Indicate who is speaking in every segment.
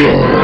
Speaker 1: Yeah.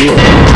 Speaker 1: 没有。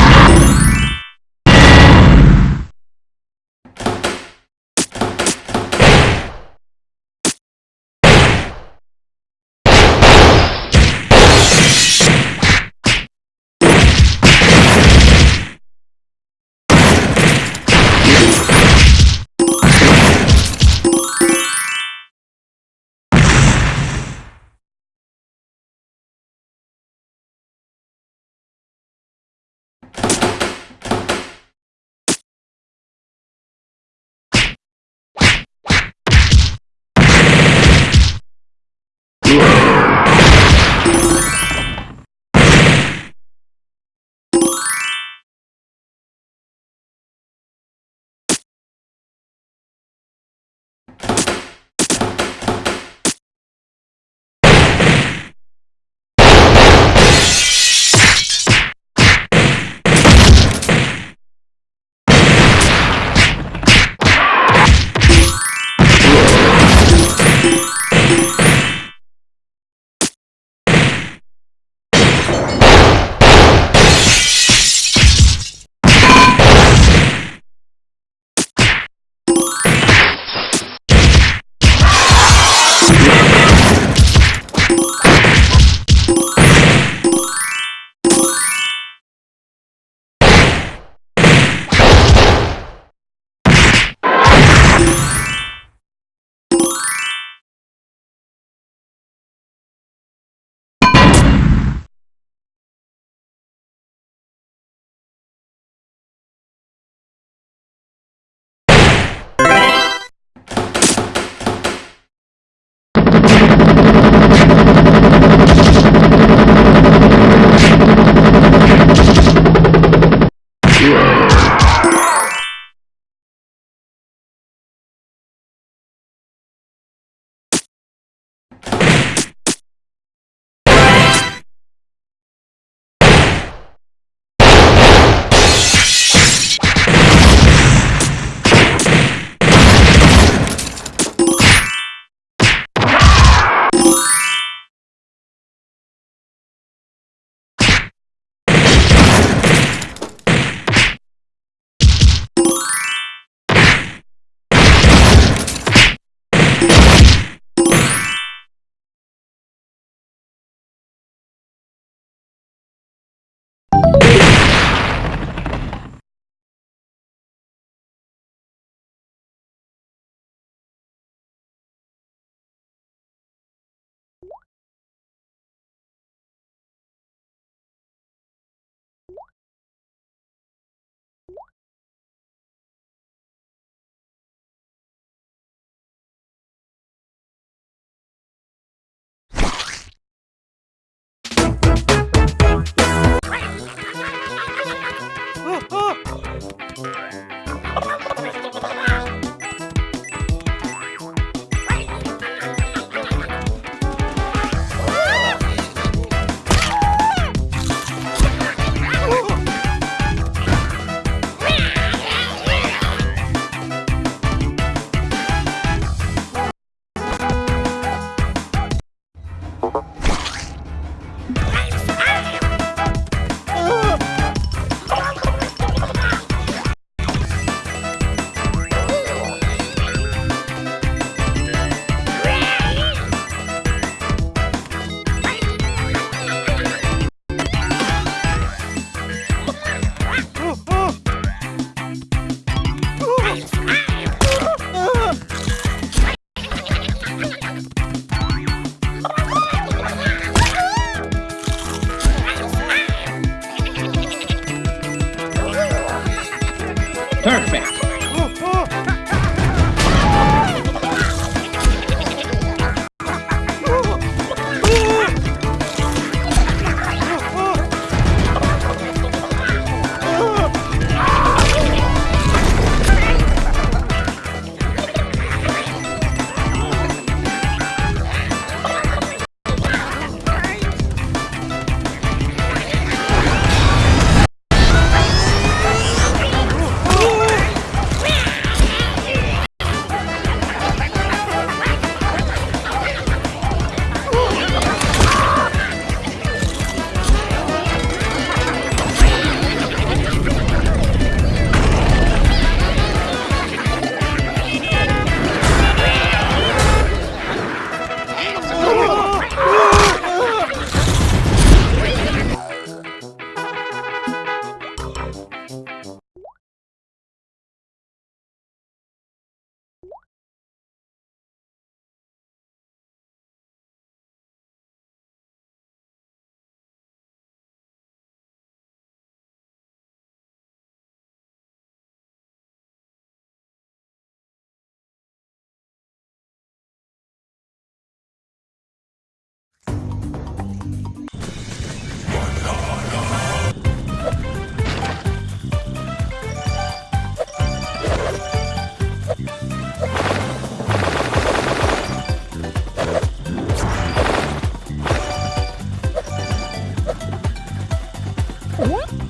Speaker 2: Ooh,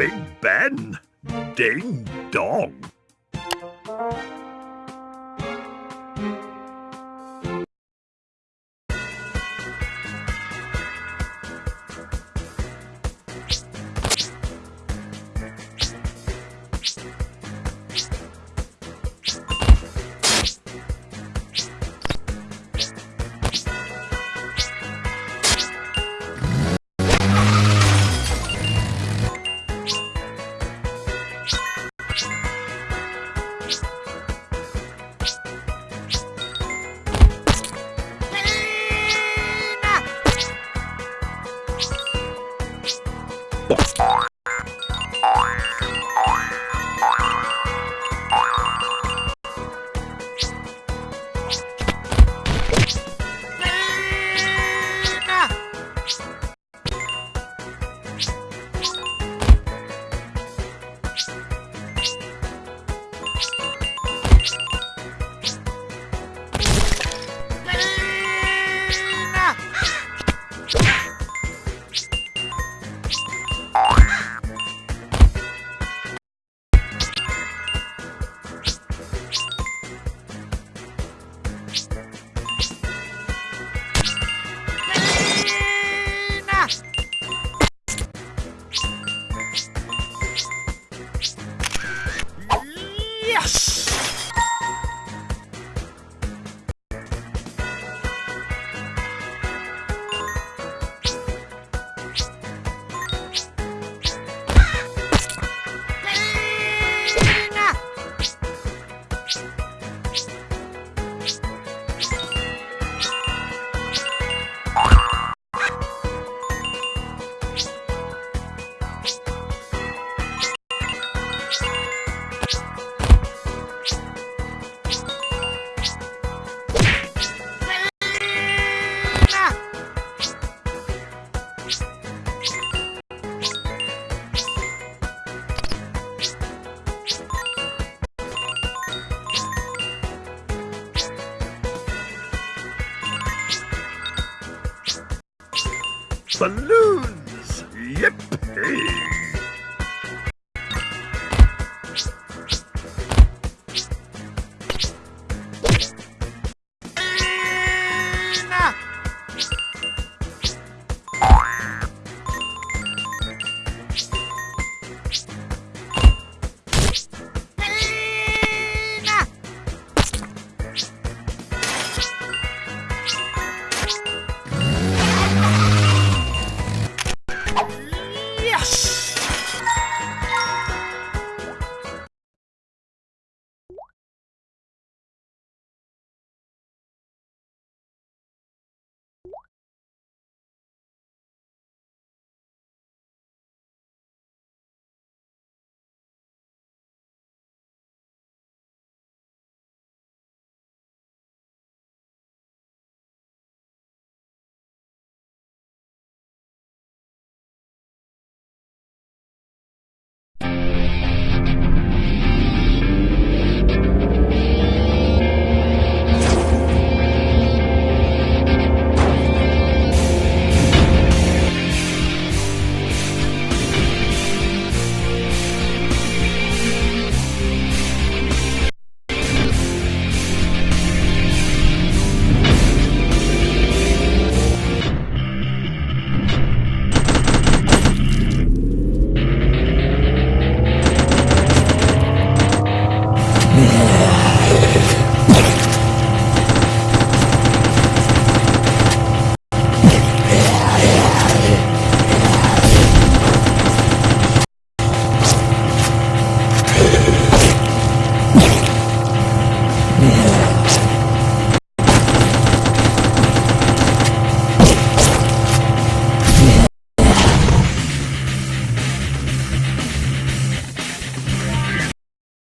Speaker 2: Big Ben. Ding dong. Yes! Balloons! Yippee!